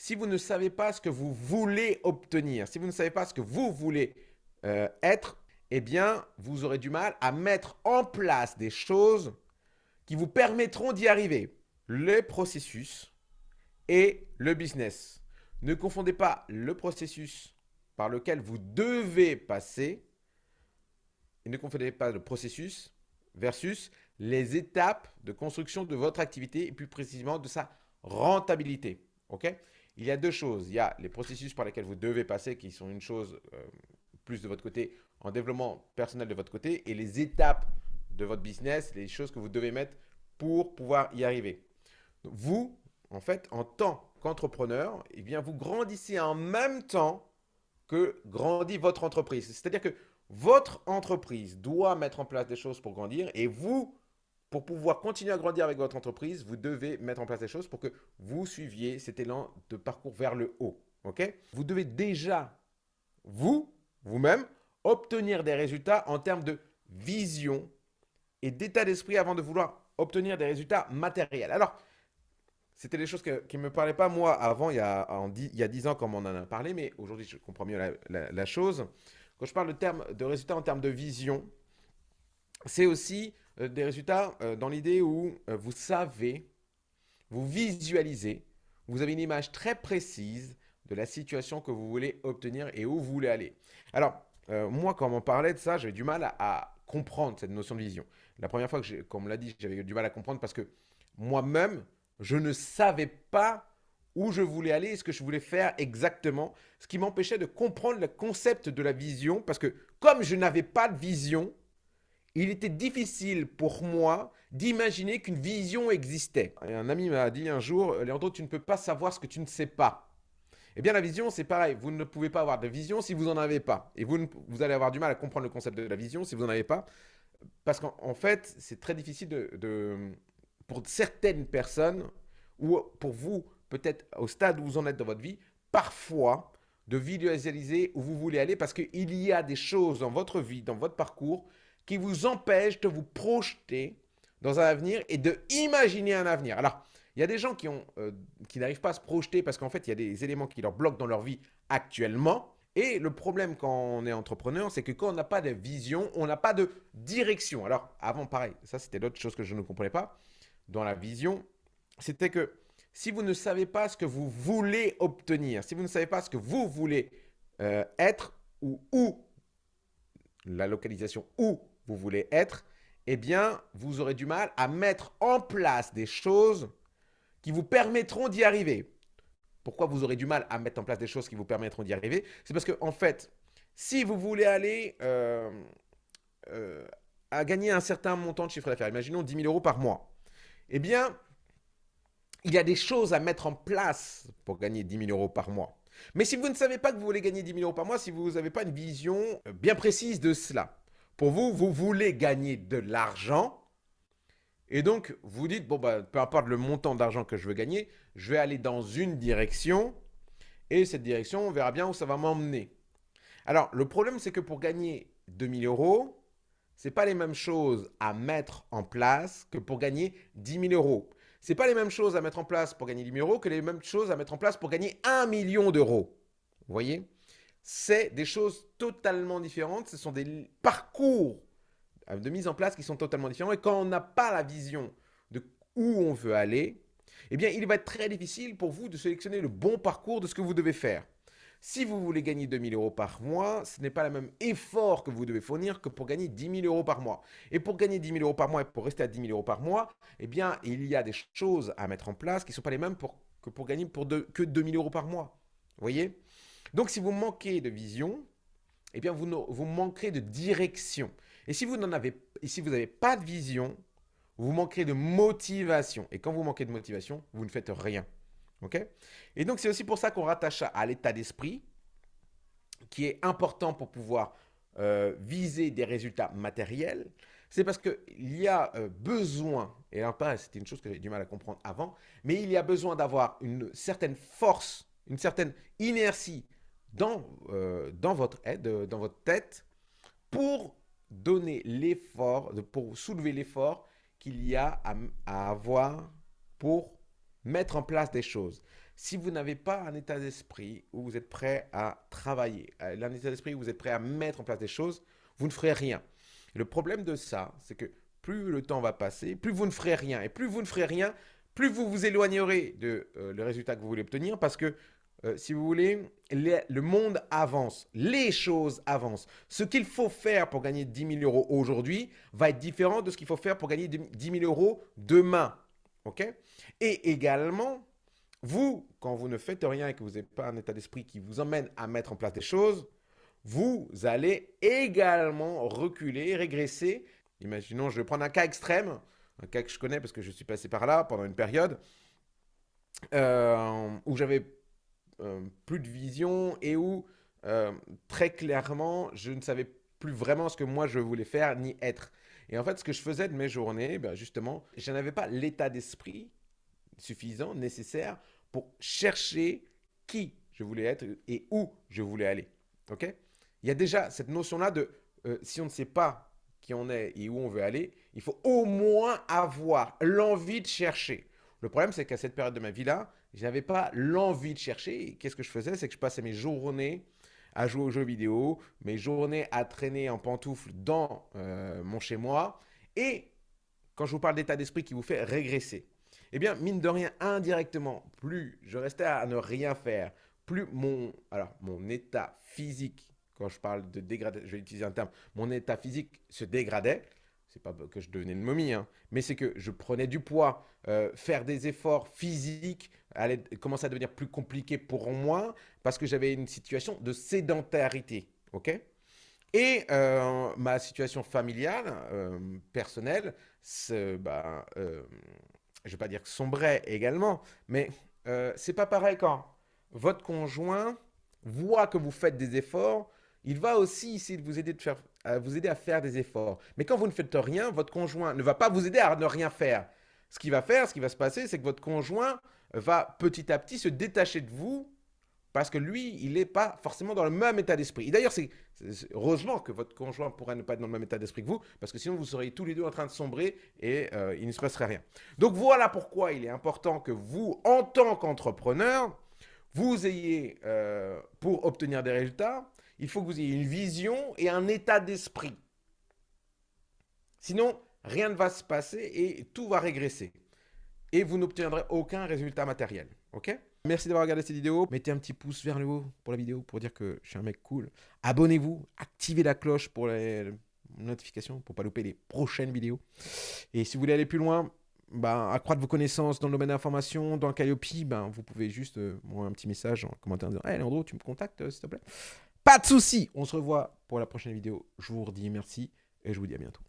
si vous ne savez pas ce que vous voulez obtenir, si vous ne savez pas ce que vous voulez euh, être, eh bien, vous aurez du mal à mettre en place des choses qui vous permettront d'y arriver. Le processus et le business. Ne confondez pas le processus par lequel vous devez passer et ne confondez pas le processus versus les étapes de construction de votre activité et plus précisément de sa rentabilité. Ok? Il y a deux choses. Il y a les processus par lesquels vous devez passer qui sont une chose euh, plus de votre côté en développement personnel de votre côté et les étapes de votre business, les choses que vous devez mettre pour pouvoir y arriver. Vous, en fait, en tant qu'entrepreneur, eh bien, vous grandissez en même temps que grandit votre entreprise. C'est-à-dire que votre entreprise doit mettre en place des choses pour grandir et vous, pour pouvoir continuer à grandir avec votre entreprise, vous devez mettre en place des choses pour que vous suiviez cet élan de parcours vers le haut. ok? Vous devez déjà, vous, vous-même, obtenir des résultats en termes de vision et d'état d'esprit avant de vouloir obtenir des résultats matériels. Alors, c'était des choses qui ne me parlaient pas moi avant, il y a, a 10 ans comme on en a parlé, mais aujourd'hui je comprends mieux la, chose. Quand je parle de résultats en termes de vision, c'est aussi euh, des résultats euh, dans l'idée où euh, vous savez, vous visualisez, vous avez une image très précise de la situation que vous voulez obtenir et où vous voulez aller. Alors, moi, quand on parlait de ça, j'avais du mal à, comprendre cette notion de vision. La première fois que, comme on l'a dit, j'avais du mal à comprendre parce que moi-même, je ne savais pas où je voulais aller et ce que je voulais faire exactement, ce qui m'empêchait de comprendre le concept de la vision parce que comme je n'avais pas de vision, il était difficile pour moi d'imaginer qu'une vision existait. Un ami m'a dit un jour, Léandro, tu ne peux pas savoir ce que tu ne sais pas. Eh bien, la vision, c'est pareil. Vous ne pouvez pas avoir de vision si vous n'en avez pas. Et vous, allez avoir du mal à comprendre le concept de la vision si vous n'en avez pas. Parce qu'en fait, c'est très difficile pour certaines personnes, ou pour vous, peut-être au stade où vous en êtes dans votre vie, parfois de visualiser où vous voulez aller parce qu'il y a des choses dans votre vie, dans votre parcours, qui vous empêchent de vous projeter dans un avenir et de imaginer un avenir. Alors, il y a des gens qui, euh, n'arrivent pas à se projeter parce qu'en fait, il y a des éléments qui leur bloquent dans leur vie actuellement. Et le problème quand on est entrepreneur, c'est que quand on n'a pas de vision, on n'a pas de direction. Alors, avant, pareil, ça c'était l'autre chose que je ne comprenais pas dans la vision, c'était que si vous ne savez pas ce que vous voulez obtenir, si vous ne savez pas ce que vous voulez euh, être ou où, la localisation où vous voulez être, eh bien, vous aurez du mal à mettre en place des choses qui vous permettront d'y arriver. Pourquoi vous aurez du mal à mettre en place des choses qui vous permettront d'y arriver? C'est parce que, en fait, si vous voulez aller euh, euh, à gagner un certain montant de chiffre d'affaires, imaginons 10 000 euros par mois, eh bien, il y a des choses à mettre en place pour gagner 10 000 euros par mois. Mais si vous ne savez pas que vous voulez gagner 10 000 euros par mois, si vous n'avez pas une vision euh, bien précise de cela, pour vous, vous voulez gagner de l'argent, et donc vous dites, bon, bah, peu importe le montant d'argent que je veux gagner, je vais aller dans une direction, et cette direction, on verra bien où ça va m'emmener. Alors, le problème, c'est que pour gagner 000 euros, ce n'est pas les mêmes choses à mettre en place que pour gagner 10 000 euros. Ce n'est pas les mêmes choses à mettre en place pour gagner 10 000 euros que les mêmes choses à mettre en place pour gagner 1 million d'euros. Vous voyez? C'est des choses totalement différentes. Ce sont des parcours de mise en place qui sont totalement différents. Et quand on n'a pas la vision de où on veut aller, eh bien, il va être très difficile pour vous de sélectionner le bon parcours de ce que vous devez faire. Si vous voulez gagner 2000 euros par mois, ce n'est pas le même effort que vous devez fournir que pour gagner 10 000 euros par mois. Et pour gagner 10 000 euros par mois et pour rester à 10 000 euros par mois, eh bien, il y a des choses à mettre en place qui ne sont pas les mêmes que pour gagner que 2 000 euros par mois. Vous voyez? Donc, si vous manquez de vision, eh bien, vous, vous manquerez de direction. Et si vous n'avez si pas de vision, vous manquerez de motivation. Et quand vous manquez de motivation, vous ne faites rien. ok? Et donc, c'est aussi pour ça qu'on rattache à l'état d'esprit, qui est important pour pouvoir euh, viser des résultats matériels. C'est parce qu'il y a euh, besoin, et là, c'était une chose que j'ai du mal à comprendre avant, mais il y a besoin d'avoir une certaine force, une certaine inertie dans, euh, dans, votre aide, dans votre tête pour donner l'effort, pour soulever l'effort qu'il y a à, avoir pour mettre en place des choses. si vous n'avez pas un état d'esprit où vous êtes prêt à travailler, un état d'esprit où vous êtes prêt à mettre en place des choses, vous ne ferez rien. le problème de ça, c'est que plus le temps va passer, plus vous ne ferez rien. Et plus vous ne ferez rien, plus vous vous éloignerez de euh, le résultat que vous voulez obtenir parce que euh, si vous voulez, le monde avance, les choses avancent. Ce qu'il faut faire pour gagner 10 000 euros aujourd'hui va être différent de ce qu'il faut faire pour gagner 10 000 euros demain. ok? Et également, vous, quand vous ne faites rien et que vous n'avez pas un état d'esprit qui vous emmène à mettre en place des choses, vous allez également reculer, régresser. Imaginons, je vais prendre un cas extrême, un cas que je connais parce que je suis passé par là pendant une période euh, où j'avais plus de vision et où euh, très clairement, je ne savais plus vraiment ce que moi je voulais faire ni être. Et en fait, ce que je faisais de mes journées, ben justement, je n'avais pas l'état d'esprit suffisant, nécessaire pour chercher qui je voulais être et où je voulais aller. Ok? Il y a déjà cette notion-là de euh, si on ne sait pas qui on est et où on veut aller, il faut au moins avoir l'envie de chercher. Le problème, c'est qu'à cette période de ma vie-là, je n'avais pas l'envie de chercher. Qu'est-ce que je faisais? C'est que je passais mes journées à jouer aux jeux vidéo, mes journées à traîner en pantoufles dans euh, mon chez-moi. Et quand je vous parle d'état d'esprit qui vous fait régresser, eh bien, mine de rien, indirectement, plus je restais à ne rien faire, plus mon, alors, mon état physique, quand je parle de dégradation, je vais utiliser un terme, mon état physique se dégradait, c'est pas que je devenais une momie, hein, mais c'est que je prenais du poids, euh, faire des efforts physiques allait commencer à devenir plus compliqué pour moi parce que j'avais une situation de sédentarité, ok? Et euh, ma situation familiale, euh, personnelle, bah, je vais pas dire que sombrait également, mais c'est pas pareil quand votre conjoint voit que vous faites des efforts, il va aussi essayer de vous aider, de faire, vous aider à faire des efforts. Mais quand vous ne faites rien, votre conjoint ne va pas vous aider à ne rien faire. Ce qui va faire, ce qui va se passer, c'est que votre conjoint va petit à petit se détacher de vous parce que lui, il n'est pas forcément dans le même état d'esprit. Et d'ailleurs, c'est heureusement que votre conjoint pourrait ne pas être dans le même état d'esprit que vous, parce que sinon, vous seriez tous les deux en train de sombrer et euh, il ne se passerait rien. Donc voilà pourquoi il est important que vous, en tant qu'entrepreneur, vous ayez, euh, pour obtenir des résultats, il faut que vous ayez une vision et un état d'esprit. Sinon, rien ne va se passer et tout va régresser. Et vous n'obtiendrez aucun résultat matériel. Ok? Merci d'avoir regardé cette vidéo. Mettez un petit pouce vers le haut pour la vidéo pour dire que je suis un mec cool. Abonnez-vous, activez la cloche pour les notifications pour pas louper les prochaines vidéos. Et si vous voulez aller plus loin, bah, accroître vos connaissances dans le domaine de l'information, dans Calliope, ben, vous pouvez juste euh, m'envoyer un petit message en commentaire en disant Hey Leandro, tu me contactes euh, s'il te plaît? Pas de souci On se revoit pour la prochaine vidéo. Je vous redis merci et je vous dis à bientôt.